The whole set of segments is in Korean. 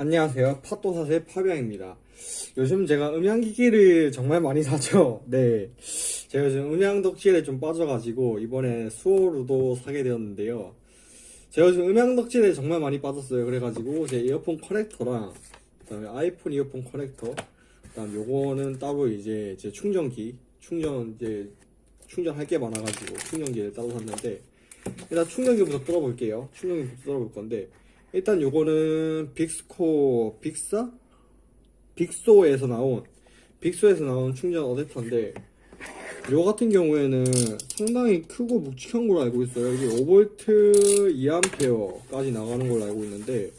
안녕하세요. 팟도사의 파비앙입니다. 요즘 제가 음향기기를 정말 많이 사죠. 네. 제가 요즘 음향 덕질에 좀 빠져가지고 이번에 수호로도 사게 되었는데요. 제가 요즘 음향 덕질에 정말 많이 빠졌어요. 그래가지고 제 이어폰 커넥터랑 그 다음에 아이폰 이어폰 커넥터 그 다음 요거는 따로 이제 제 충전기 충전 이제 충전할 게 많아가지고 충전기를 따로 샀는데 일단 충전기부터 뚫어볼게요. 충전기부터 뚫어볼 건데 일단 요거는 빅스코 빅사 빅소에서 나온 빅소에서 나온 충전 어댑터인데 요 같은 경우에는 상당히 크고 묵직한 걸로 알고 있어요. 이게 5V 2A까지 나가는 걸로 알고 있는데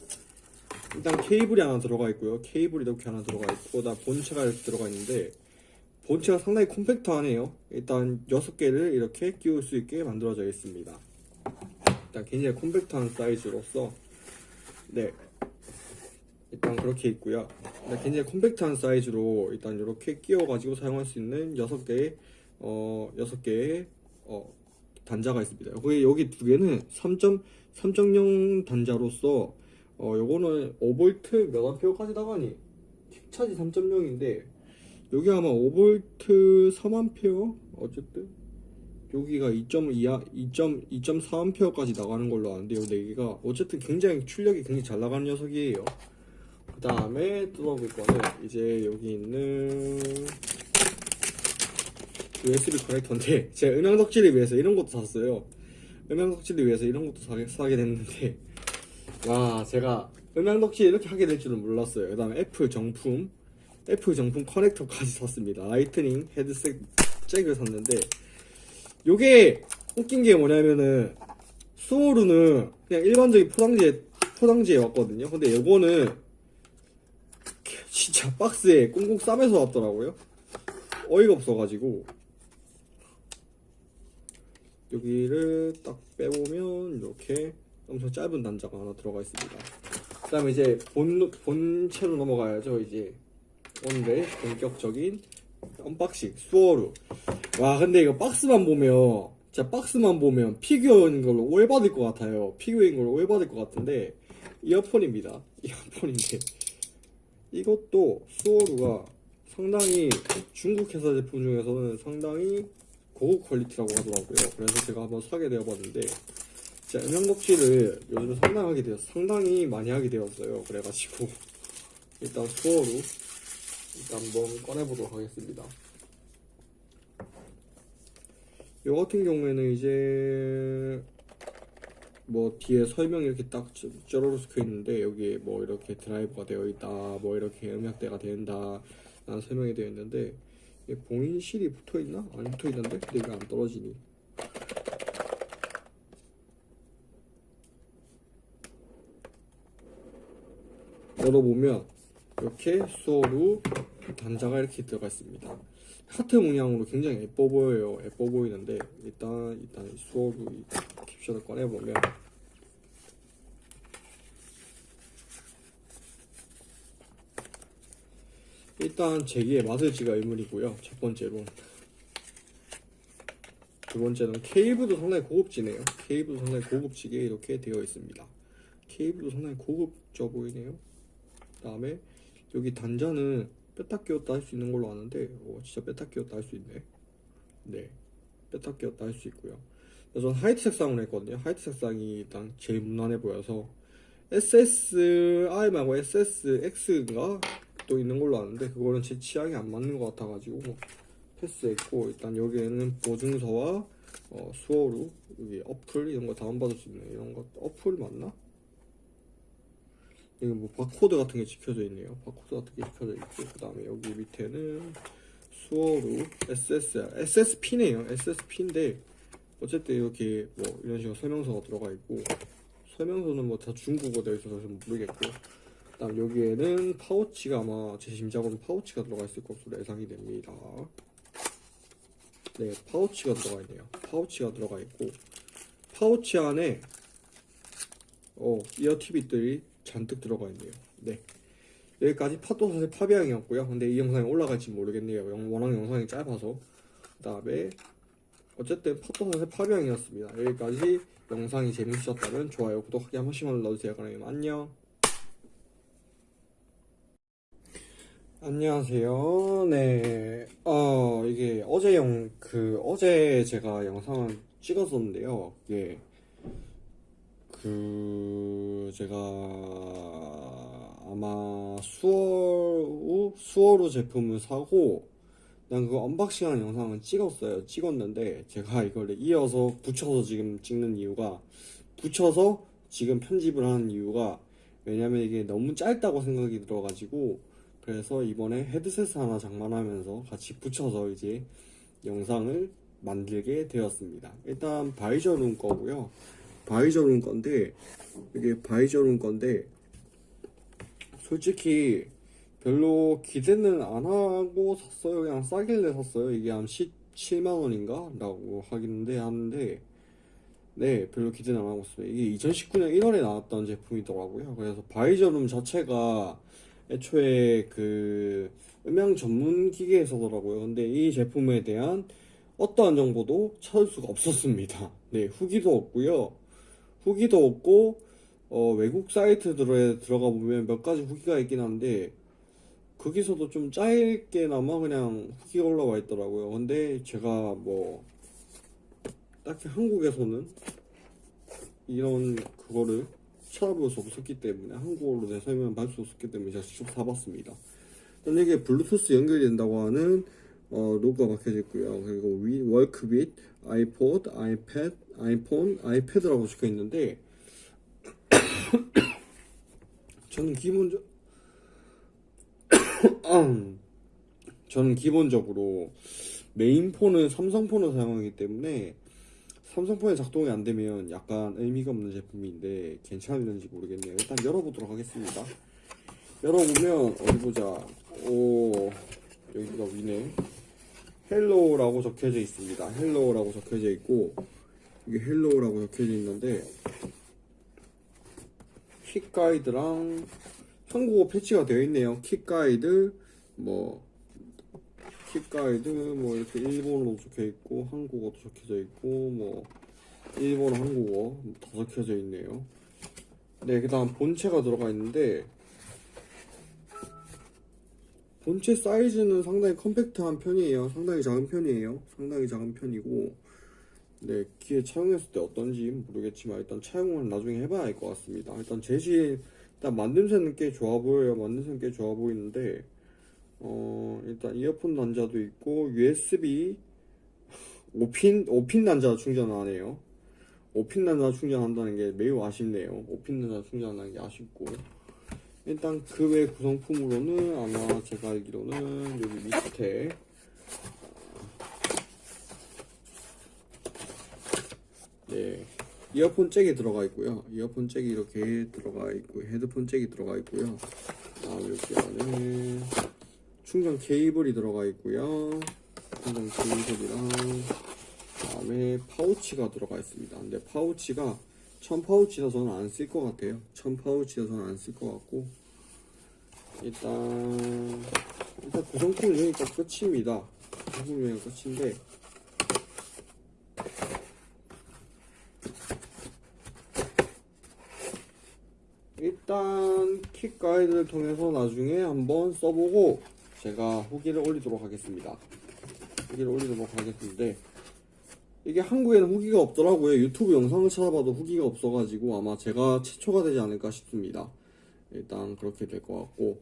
일단 케이블이 하나 들어가 있고요. 케이블이 이렇게 하나 들어가 있고 다 본체가 이렇게 들어가 있는데 본체가 상당히 콤팩트하네요. 일단 6개를 이렇게 끼울 수 있게 만들어져 있습니다. 일단 굉장히 콤팩트한 사이즈로서 네 일단 그렇게 있고요. 굉장히 콤팩트한 사이즈로 일단 이렇게 끼워가지고 사용할 수 있는 6개의 어 6개의 어 단자가 있습니다. 여기 여기 두 개는 3.3.0 단자로서 어 요거는 5V 몇 암페어까지 나가니 킥차지 3.0인데 여기 아마 5V 3암페어 어쨌든 여기가 2.2, 2.4암페어까지 나가는 걸로 아는데 요. 4개가 어쨌든 굉장히 출력이 굉장히 잘 나가는 녀석이에요. 그 다음에 뜯어볼 거는 이제 여기 있는 USB 커넥터인데 제가 음향 덕질을 위해서 이런 것도 샀어요. 음향 덕질을 위해서 이런 것도 사게, 사게 됐는데 와 제가 음향 덕질 이렇게 하게 될 줄은 몰랐어요. 그 다음에 애플 정품 애플 정품 커넥터까지 샀습니다. 라이트닝 헤드셋 잭을 샀는데 요게 웃긴 게 뭐냐면은 수호루는 그냥 일반적인 포장지에 포장지에 왔거든요. 근데 요거는 진짜 박스에 꽁꽁 싸매서 왔더라고요. 어이가 없어가지고. 여기를 딱 빼보면 이렇게 엄청 짧은 단자가 하나 들어가 있습니다. 그 다음에 이제 본, 본체로 넘어가야죠 이제. 오늘의 본격적인 unboxing 수어루 와 근데 이거 박스만 보면 진짜 박스만 보면 피규어인 걸로 오해받을 것 같아요. 피규어인 걸로 오해받을 것 같은데 이어폰입니다. 이어폰인데. 이것도 수어루가 상당히 중국 회사 제품 중에서는 상당히 고급 quality라고 하더라고요. 그래서 제가 한번 사게 되어봤는데 진짜 음향 덕질을 요즘 상당히 하게 되었 상당히 많이 하게 되었어요. 그래가지고 일단 수어루 일단 한번 꺼내보도록 하겠습니다. 요 같은 경우에는 이제 뭐 뒤에 설명이 이렇게 딱 쩌로로 적혀 있는데 여기에 뭐 이렇게 드라이브가 되어 있다 뭐 이렇게 음역대가 된다 라는 설명이 되어 있는데 봉인실이 붙어 있나? 안 붙어 있는데 근데 이게 안 떨어지니 열어보면 이렇게 수어로 단자가 이렇게 들어가 있습니다. 하트 문양으로 굉장히 예뻐 보여요. 예뻐 보이는데 일단 일단 수어로 캡션을 꺼내 보면 일단 제기의 마술지가 의문이고요. 첫 번째로 두 번째는 케이블도 상당히 고급지네요. 케이블도 상당히 고급지게 이렇게 되어 있습니다. 케이블도 상당히 고급져 보이네요. 그 다음에 여기 단자는 뺐다 끼웠다 할 수 있는 걸로 아는데 오, 진짜 뺐다 끼웠다 할 수 있네. 네. 뺐다 끼웠다 할 수 있고요. 저는 화이트 색상으로 했거든요. 화이트 색상이 일단 제일 무난해 보여서 SSI 말고 SSX인가 또 있는 걸로 아는데 그거는 제 취향이 안 맞는 것 같아가지고 패스했고 일단 여기에는 보증서와 어, 수어로 여기 어플 이런 거 다운받을 수 있는 이런 것 어플 맞나? 여기 뭐 바코드 같은 게 찍혀져 있네요. 바코드 같은 게 찍혀져 있고 그 다음에 여기 밑에는 수어로 SS SSP네요. SSP인데 어쨌든 이렇게 뭐 이런 식으로 설명서가 들어가 있고 설명서는 뭐 다 중국어 되어 있어서 좀 모르겠고 그다음 여기에는 파우치가 아마 제 짐작으로 파우치가 들어가 있을 것으로 예상이 됩니다. 네, 파우치가 들어가 있네요. 파우치가 들어가 있고 파우치 안에 어 이어 티빗들이 잔뜩 들어가 있네요. 네. 여기까지 파도사의 파비앙이었고요. 근데 이 영상이 올라갈지 모르겠네요. 워낙 영상이 짧아서. 그 다음에 어쨌든 파도사의 파비앙이었습니다. 여기까지 영상이 재밌으셨다면 좋아요, 구독하기 한 번씩만 눌러주세요. 그럼 안녕. 안녕하세요. 네, 어, 이게 어제 영, 그, 어제 제가 영상을 찍었었는데요. 이게, 그, 제가 아마 수어로, 수어로 제품을 사고, 그냥 그 언박싱하는 영상을 찍었어요. 찍었는데, 제가 이걸 이어서 붙여서 지금 찍는 이유가, 붙여서 지금 편집을 하는 이유가, 왜냐면 이게 너무 짧다고 생각이 들어가지고, 그래서 이번에 헤드셋 하나 장만하면서 같이 붙여서 이제 영상을 만들게 되었습니다. 일단 바이저룸 거고요. 바이저룸 건데 이게 바이저룸 건데 솔직히 별로 기대는 안 하고 샀어요. 그냥 싸길래 샀어요. 이게 한 17만 원인가? 라고 하긴데 하는데 네, 별로 기대는 안 하고 있어요. 이게 2019년 1월에 나왔던 제품이더라고요. 그래서 바이저룸 자체가 애초에 그 음향 전문 기계에서더라고요. 근데 이 제품에 대한 어떠한 정보도 찾을 수가 없었습니다. 네, 후기도 없고요. 후기도 없고 어, 외국 사이트들에 들어가 보면 몇 가지 후기가 있긴 한데 거기서도 좀 짧게나마 그냥 후기가 올라와 있더라고요. 근데 제가 뭐 딱히 한국에서는 이런 그거를 찾아볼 수 없었기 때문에 한국어로 내 설명을 받을 수 없었기 때문에 제가 직접 사봤습니다. 일단 이게 블루투스 연결된다고 하는 어, 로고가 박혀져 있고요. 그리고 위, work with, 아이포드, 아이패드, 아이폰, 아이패드라고 적혀 있는데 저는 기본적 저는 기본적으로 메인폰은 삼성폰을 사용하기 때문에 삼성폰에 작동이 안 되면 약간 의미가 없는 제품인데 괜찮은지 모르겠네요. 일단 열어보도록 하겠습니다. 열어보면 어디 보자. 오 여기가 위네. Hello라고 적혀져 있습니다. Hello라고 적혀져 있고 이게 Hello라고 적혀져 있는데 quick guide랑 한국어 패치가 되어 있네요. 킥 가이드 뭐킥 가이드 뭐 이렇게 일본어로 적혀 있고 한국어도 적혀져 있고 뭐 일본어 한국어 다 적혀져 있네요. 네, 그 다음 본체가 들어가 있는데 본체 사이즈는 상당히 컴팩트한 편이에요. 상당히 작은 편이에요. 상당히 작은 편이고 네, 귀에 차용했을 때 어떤지 모르겠지만 일단 차용은 나중에 해봐야 할것 같습니다. 일단 재질 일단 만듦새는 꽤 좋아 보여요. 만듦새는 꽤 좋아 보이는데 어, 일단 이어폰 단자도 있고 USB 5핀 5핀 단자 충전하네요. 5핀 단자 충전한다는 게 매우 아쉽네요. 5핀 단자 충전하는 게 아쉽고 일단 그 외 구성품으로는 아마 제가 알기로는 여기 밑에 네 이어폰 잭이 들어가 있고요. 이어폰 잭이 이렇게 들어가 있고 헤드폰 잭이 들어가 있고요. 다음 여기 안에 충전 케이블이 들어가 있고요. 충전 케이블이랑 다음에 파우치가 들어가 있습니다. 근데 파우치가 천 파우치라 저는 안 쓸 것 같아요. 천 파우치라 저는 안 쓸 것 같고 일단 일단 구성품은 여기가 끝입니다. 구성품은 여기가 끝인데 일단 킥 가이드를 통해서 나중에 한번 써보고 제가 후기를 올리도록 하겠습니다. 후기를 올리도록 하겠는데 이게 한국에는 후기가 없더라고요. 유튜브 영상을 찾아봐도 후기가 없어가지고 아마 제가 최초가 되지 않을까 싶습니다. 일단 그렇게 될 것 같고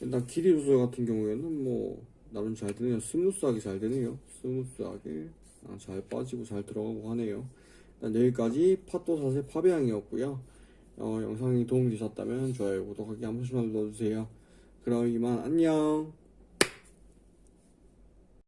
일단 길이 조절 같은 경우에는 뭐 나름 잘 되네요. smooth하게 잘 되네요. smooth하게 아, 잘 빠지고 잘 들어가고 하네요. 일단 여기까지 팟도 사세 파배양이었고요. 어, 영상이 도움되셨다면 좋아요, 구독하기 한 번씩만 눌러주세요. 그럼 이만 안녕.